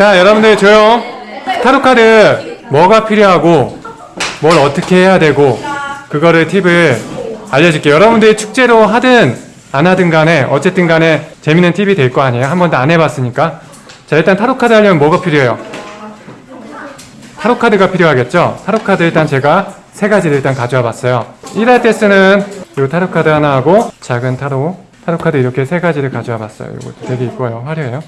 자 여러분들 조용 타로 카드 뭐가 필요하고 뭘 어떻게 해야 되고 그거를 팁을 알려줄게요. 여러분들이 축제로 하든 안 하든 간에 어쨌든 간에 재밌는 팁이 될 거 아니에요. 한 번도 안 해봤으니까. 자 일단 타로 카드 하려면 뭐가 필요해요? 타로 카드가 필요하겠죠? 타로 카드 일단 제가 세 가지를 일단 가져와 봤어요. 일할 때 쓰는 이 타로 카드 하나 하고 작은 타로 타로 카드 이렇게 세 가지를 가져와 봤어요. 이것도 되게 이뻐요. 화려해요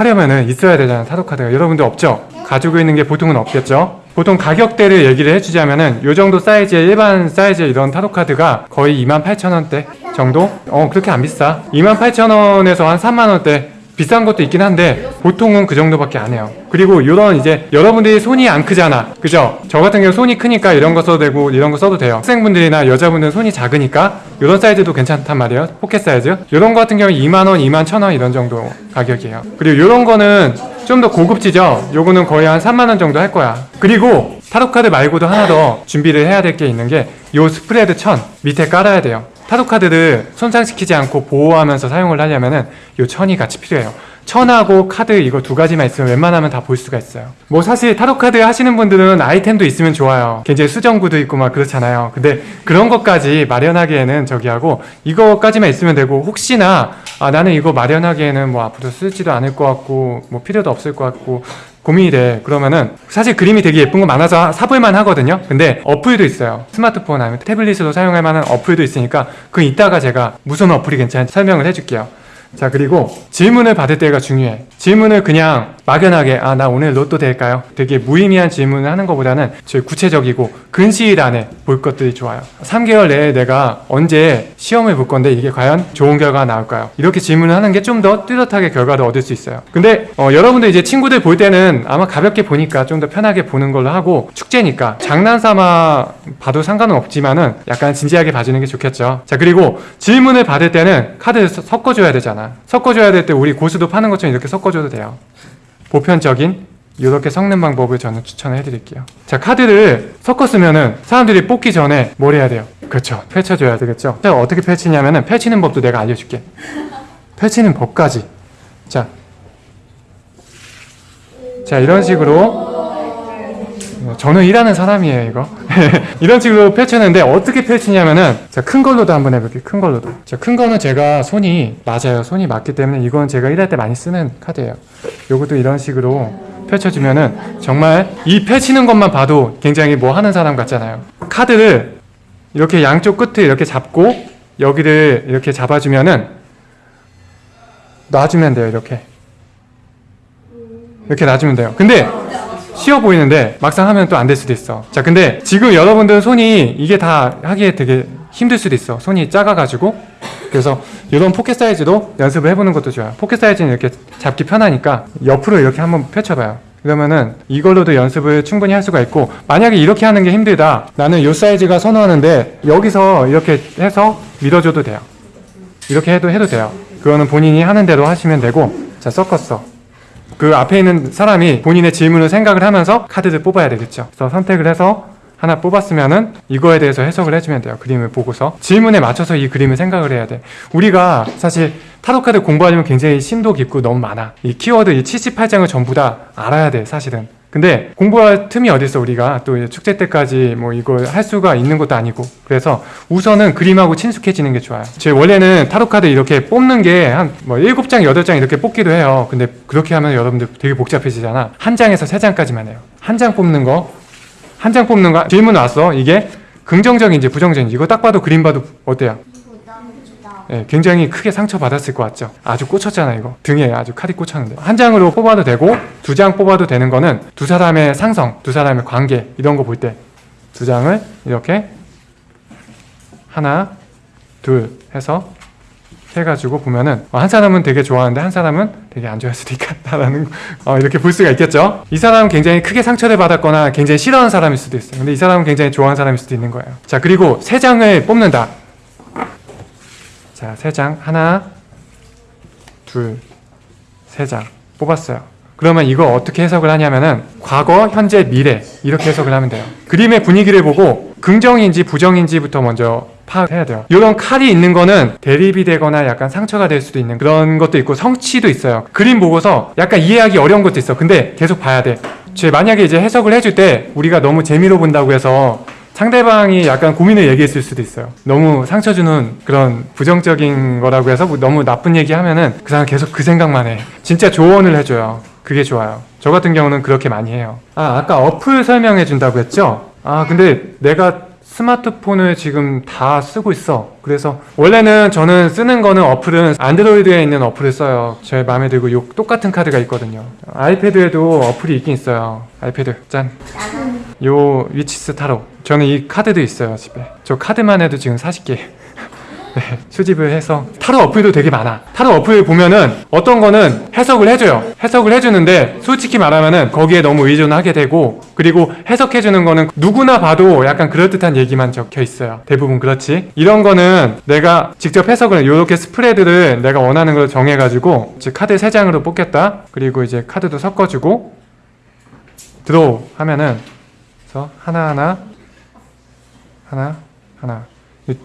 하려면은 있어야 되잖아요 타로 카드가 여러분들 없죠? 가지고 있는 게 보통은 없겠죠? 보통 가격대를 얘기를 해주자면은 요 정도 사이즈의 일반 사이즈의 이런 타로 카드가 거의 28,000원대 정도? 어 그렇게 안 비싸 28,000원에서 한 3만원대 비싼 것도 있긴 한데 보통은 그 정도밖에 안 해요. 그리고 이런 이제 여러분들이 손이 안 크잖아. 그죠? 저 같은 경우 손이 크니까 이런 거 써도 되고 이런 거 써도 돼요. 학생분들이나 여자분들은 손이 작으니까 이런 사이즈도 괜찮단 말이에요. 포켓 사이즈? 이런 거 같은 경우 2만원, 2만 1천원 이런 정도 가격이에요. 그리고 이런 거는 좀 더 고급지죠? 요거는 거의 한 3만원 정도 할 거야. 그리고 타로카드 말고도 하나 더 준비를 해야 될 게 있는 게 요 스프레드 천 밑에 깔아야 돼요 타로카드를 손상시키지 않고 보호하면서 사용을 하려면은 요 천이 같이 필요해요. 천하고 카드 이거 두 가지만 있으면 웬만하면 다 볼 수가 있어요. 뭐 사실 타로카드 하시는 분들은 아이템도 있으면 좋아요. 굉장히 수정구도 있고 막 그렇잖아요. 근데 그런 것까지 마련하기에는 저기 하고 이거까지만 있으면 되고 혹시나 아 나는 이거 마련하기에는 뭐 앞으로 쓰지도 않을 것 같고 뭐 필요도 없을 것 같고 고민이 돼. 그러면은 사실 그림이 되게 예쁜 거 많아서 사볼만 하거든요. 근데 어플도 있어요. 스마트폰 아니면 태블릿으로 사용할 만한 어플도 있으니까 그 이따가 제가 무슨 어플이 괜찮은지 설명을 해줄게요. 자 그리고 질문을 받을 때가 중요해. 질문을 그냥 막연하게 아 나 오늘 로또 될까요? 되게 무의미한 질문을 하는 것보다는 저 구체적이고 근시일 안에 볼 것들이 좋아요. 3개월 내에 내가 언제 시험을 볼 건데 이게 과연 좋은 결과가 나올까요? 이렇게 질문을 하는 게 좀 더 뚜렷하게 결과를 얻을 수 있어요. 근데 어, 여러분들 이제 친구들 볼 때는 아마 가볍게 보니까 좀 더 편하게 보는 걸로 하고 축제니까 장난삼아 봐도 상관은 없지만은 약간 진지하게 봐주는 게 좋겠죠. 자 그리고 질문을 받을 때는 카드를 서- 섞어줘야 되잖아. 섞어줘야 될 때 우리 고수도 파는 것처럼 이렇게 섞어줘도 돼요 보편적인 이렇게 섞는 방법을 저는 추천을 해드릴게요. 자 카드를 섞었으면은 사람들이 뽑기 전에 뭘 해야 돼요? 그렇죠. 펼쳐줘야 되겠죠? 자 어떻게 펼치냐면은 펼치는 법도 내가 알려줄게. 펼치는 법까지. 자, 자 이런 식으로 어, 저는 일하는 사람이에요 이거. 이런 식으로 펼쳤는데 어떻게 펼치냐면은 자큰 걸로도 한번 해볼게요 큰 걸로도. 자큰 거는 제가 손이 맞아요. 손이 맞기 때문에 이건 제가 일할 때 많이 쓰는 카드예요. 요것도 이런 식으로 펼쳐주면은 정말 이 펼치는 것만 봐도 굉장히 뭐 하는 사람 같잖아요. 카드를 이렇게 양쪽 끝을 이렇게 잡고 여기를 이렇게 잡아주면은 놔주면 돼요 이렇게. 이렇게 놔주면 돼요. 근데 쉬워 보이는데 막상 하면 또 안 될 수도 있어. 자 근데 지금 여러분들 손이 이게 다 하기에 되게 힘들 수도 있어. 손이 작아가지고. 그래서 이런 포켓 사이즈도 연습을 해보는 것도 좋아요. 포켓 사이즈는 이렇게 잡기 편하니까 옆으로 이렇게 한번 펼쳐봐요. 그러면은 이걸로도 연습을 충분히 할 수가 있고 만약에 이렇게 하는 게 힘들다. 나는 이 사이즈가 선호하는데 여기서 이렇게 해서 밀어줘도 돼요. 이렇게 해도 해도 돼요. 그거는 본인이 하는 대로 하시면 되고. 자 섞었어 그 앞에 있는 사람이 본인의 질문을 생각을 하면서 카드를 뽑아야 되겠죠. 그래서 선택을 해서 하나 뽑았으면은 이거에 대해서 해석을 해주면 돼요. 그림을 보고서 질문에 맞춰서 이 그림을 생각을 해야 돼. 우리가 사실 타로 카드 공부하려면 굉장히 심도 깊고 너무 많아. 이 키워드 이 78장을 전부 다 알아야 돼. 사실은. 근데 공부할 틈이 어딨어 우리가 또 축제 때까지 뭐 이걸 할 수가 있는 것도 아니고. 그래서 우선은 그림하고 친숙해지는 게 좋아요. 제 원래는 타로 카드 이렇게 뽑는 게 한 뭐 7장 8장 이렇게 뽑기도 해요. 근데 그렇게 하면 여러분들 되게 복잡해지잖아. 한 장에서 세 장까지만 해요. 한 장 뽑는 거? 한 장 뽑는 거? 질문 왔어? 이게 긍정적인지 부정적인지. 이거 딱 봐도 그림 봐도 어때요? 예, 굉장히 크게 상처받았을 것 같죠? 아주 꽂혔잖아 이거. 등에 아주 칼이 꽂혔는데. 한 장으로 뽑아도 되고 두 장 뽑아도 되는 거는 두 사람의 상성, 두 사람의 관계 이런 거 볼 때. 두 장을 이렇게 하나, 둘 해서 해가지고 보면은 어, 한 사람은 되게 좋아하는데 한 사람은 되게 안 좋아할 수도 있겠다라는 어, 이렇게 볼 수가 있겠죠? 이 사람은 굉장히 크게 상처를 받았거나 굉장히 싫어하는 사람일 수도 있어요. 근데 이 사람은 굉장히 좋아하는 사람일 수도 있는 거예요. 자 그리고 세 장을 뽑는다 자, 세 장. 하나, 둘, 세 장. 뽑았어요. 그러면 이거 어떻게 해석을 하냐면은 과거, 현재, 미래 이렇게 해석을 하면 돼요. 그림의 분위기를 보고 긍정인지 부정인지부터 먼저 파악해야 돼요. 이런 칼이 있는 거는 대립이 되거나 약간 상처가 될 수도 있는 그런 것도 있고 성취도 있어요. 그림 보고서 약간 이해하기 어려운 것도 있어. 근데 계속 봐야 돼. 제 만약에 이제 해석을 해줄 때 우리가 너무 재미로 본다고 해서 상대방이 약간 고민을 얘기했을 수도 있어요. 너무 상처 주는 그런 부정적인 거라고 해서 뭐 너무 나쁜 얘기 하면은 그 사람 계속 그 생각만 해. 진짜 조언을 해줘요. 그게 좋아요. 저 같은 경우는 그렇게 많이 해요. 아, 아까 어플 설명해 준다고 했죠? 아, 근데 내가 스마트폰을 지금 다 쓰고 있어. 그래서 원래는 저는 쓰는 거는 어플은 안드로이드에 있는 어플을 써요. 제 마음에 들고 요 똑같은 카드가 있거든요. 아이패드에도 어플이 있긴 있어요. 아이패드 짠. 요 위치스 타로. 저는 이 카드도 있어요 집에. 저 카드만 해도 지금 40개. 네, 수집을 해서 타로 어플도 되게 많아. 타로 어플 보면은 어떤 거는 해석을 해줘요. 해석을 해주는데 솔직히 말하면은 거기에 너무 의존하게 되고 그리고 해석해주는 거는 누구나 봐도 약간 그럴듯한 얘기만 적혀 있어요. 대부분 그렇지. 이런 거는 내가 직접 해석을 이렇게 스프레드를 내가 원하는 걸 정해가지고 즉 카드 3장으로 뽑겠다. 그리고 이제 카드도 섞어주고 draw 하면은 그래서 하나하나 하나 하나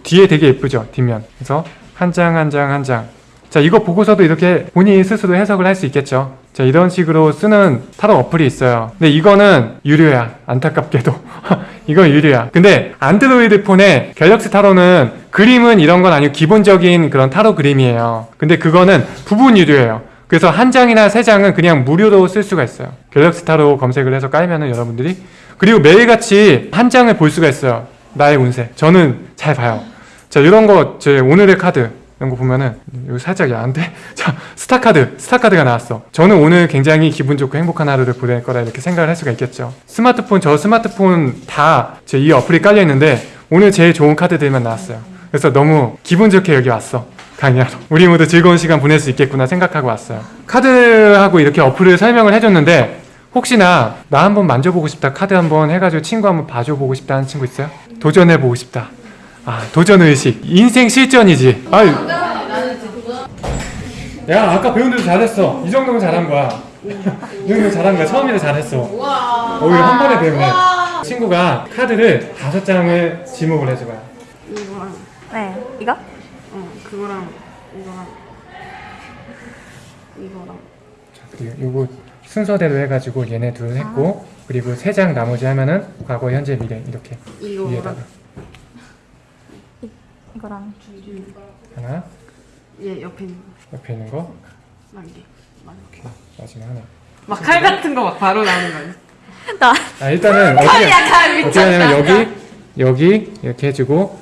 뒤에 되게 예쁘죠 뒷면. 그래서 한 장 한 장 한 장. 자 이거 보고서도 이렇게 본인이 스스로 해석을 할 수 있겠죠. 자 이런 식으로 쓰는 타로 어플이 있어요. 근데 이거는 유료야 안타깝게도. 이건 유료야. 근데 안드로이드 폰에 갤럭시 타로는 그림은 이런 건 아니고 기본적인 그런 타로 그림이에요. 근데 그거는 부분 유료예요. 그래서 한 장이나 세 장은 그냥 무료로 쓸 수가 있어요. 갤럭시 타로 검색을 해서 깔면은 여러분들이 그리고 매일같이 한 장을 볼 수가 있어요. 나의 운세. 저는 잘 봐요. 자 이런 거 제 오늘의 카드 이런 거 보면은 이거 살짝 야한데? 자 스타 카드 스타 카드가 나왔어. 저는 오늘 굉장히 기분 좋고 행복한 하루를 보낼 거라 이렇게 생각을 할 수가 있겠죠. 스마트폰 저 스마트폰 다 제 이 어플이 깔려 있는데 오늘 제일 좋은 카드들만 나왔어요. 그래서 너무 기분 좋게 여기 왔어. 강의하러. 우리 모두 즐거운 시간 보낼 수 있겠구나 생각하고 왔어요. 카드하고 이렇게 어플을 설명을 해줬는데 혹시나 나 한번 만져보고 싶다 카드 한번 해가지고 친구 한번 봐줘보고 싶다 하는 친구 있어요? 도전해보고 싶다 아 도전의식. 인생 실전이지. 아유. 야 아까 배운 대로 잘했어. 이 정도면 잘한 거야. 이 정도면 잘한 거야. 처음이라 잘했어. 오히려 한 번에 배우네. 친구가 카드를 다섯 장을 지목을 해줘봐요 이거랑. 네, 이거? 어 그거랑 이거랑. 이거랑. 그리고 요거 순서대로 해가지고 얘네 둘 했고 그리고 세 장 나머지 하면은 과거 현재 미래 이렇게 이거랑. 위에다가 이거랑 하나? 얘 옆에 있는 옆에 있는 거? 거 이게 이렇게. 마지막 하나. 막 칼 같은 거 막 바로 나오는 거 아니야? 나 아 일단은 어떻게 칼 어떻게 하냐면 여기 여기 이렇게 해주고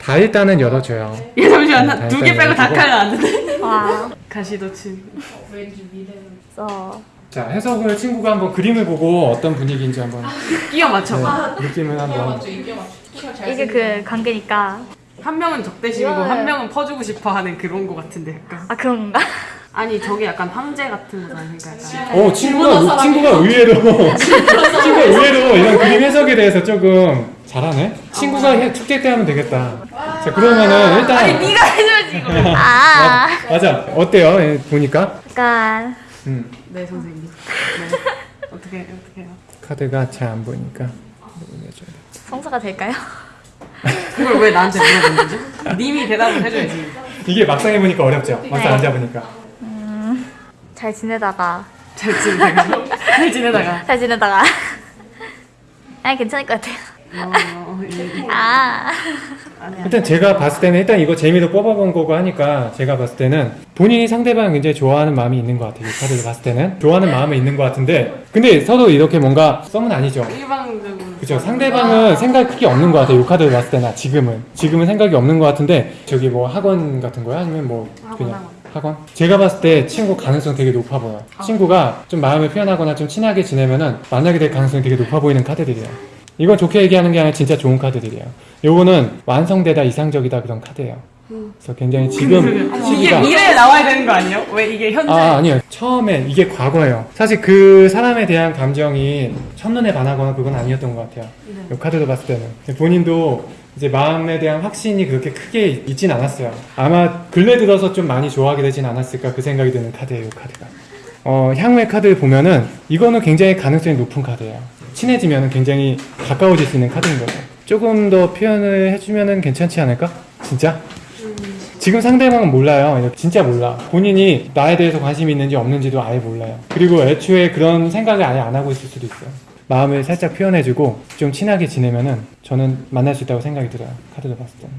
다 일단은 열어줘요. 얘 잠시만 네, 두개 일단 빼고 다. 칼 나왔는데? 와, 가시도 친. 써. 자 해석을 친구가 한번 그림을 보고 어떤 분위기인지 한번 끼워 맞춰봐. 네, 느낌을 한번 이게 그 관계니까. 한 명은 적대심이고 한 명은 퍼주고 싶어 하는 그런 거 같은데 약간. 아, 그런 건가? 아니 저게 약간 황제 같은 거잖아 그러니까 약간. 어 친구가 친구가 의외로. 친구가 의외로 이런 그림 해석에 대해서 조금 잘하네? 친구가 해, 축제 때 하면 되겠다. 자 그러면은 일단 아니 네가 해줘야지 이거. 아, 맞아. 어때요? 예, 보니까? 약간. 음, 네 선생님. 네. 어떻게 어떻게 해요? 카드가 잘 안 보이니까. 내줘야 돼. 성사가 될까요? 그걸 왜 나한테 물어보는 거지? 님이 대답을 해줘야지 이게 막상 해보니까 어렵죠 막상 안 잡으니까 잘 지내다가. 잘 지내다가 잘 지내다가 잘 지내다가. 아, 괜찮을 것 같아요. 어, 어, 예. 아. 일단 제가 봤을 때는 일단 이거 재미로 뽑아본 거고 하니까 제가 봤을 때는 본인이 상대방 굉장히 좋아하는 마음이 있는 것 같아요. 이 카드를 봤을 때는. 좋아하는 마음이 있는 것 같은데. 근데 서로 이렇게 뭔가 썸은 아니죠. 일방적으로. 그죠 상대방은 생각 크게 없는 것 같아요. 이 카드를 봤을 때나 지금은. 지금은 생각이 없는 것 같은데 저기 뭐 학원 같은 거야? 아니면 뭐 그냥 학원. 제가 봤을 때 친구 가능성 되게 높아 보여 친구가 좀 마음을 표현하거나 좀 친하게 지내면은 만나게 될 가능성이 되게 높아 보이는 카드들이에요 이건 좋게 얘기하는 게 아니라 진짜 좋은 카드들이에요. 요거는 완성되다 이상적이다 그런 카드예요. 그래서 굉장히 지금 이게 시기가 미래에 나와야 되는 거 아니에요? 왜 이게 현재? 아 아니요. 처음에 이게 과거예요. 사실 그 사람에 대한 감정이 첫눈에 반하거나 그건 아니었던 것 같아요. 이 카드로 봤을 때는. 본인도 이제 마음에 대한 확신이 그렇게 크게 있진 않았어요. 아마 근래 들어서 좀 많이 좋아하게 되진 않았을까 그 생각이 드는 카드예요 이 카드가. 어, 향후의 카드를 보면은 이거는 굉장히 가능성이 높은 카드예요 친해지면 굉장히 가까워질 수 있는 카드인 거죠 조금 더 표현을 해주면은 괜찮지 않을까? 진짜? 지금 상대방은 몰라요. 진짜 몰라. 본인이 나에 대해서 관심이 있는지 없는지도 아예 몰라요. 그리고 애초에 그런 생각을 아예 안 하고 있을 수도 있어요. 마음을 살짝 표현해주고 좀 친하게 지내면은 저는 만날 수 있다고 생각이 들어요. 카드를 봤을 때는.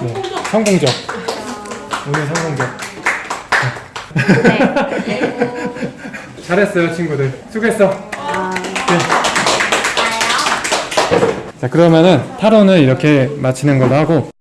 네, 성공적. 오늘 성공적. 잘했어요, 친구들. 수고했어. 네. 자, 그러면은 타로는 이렇게 마치는 걸로 하고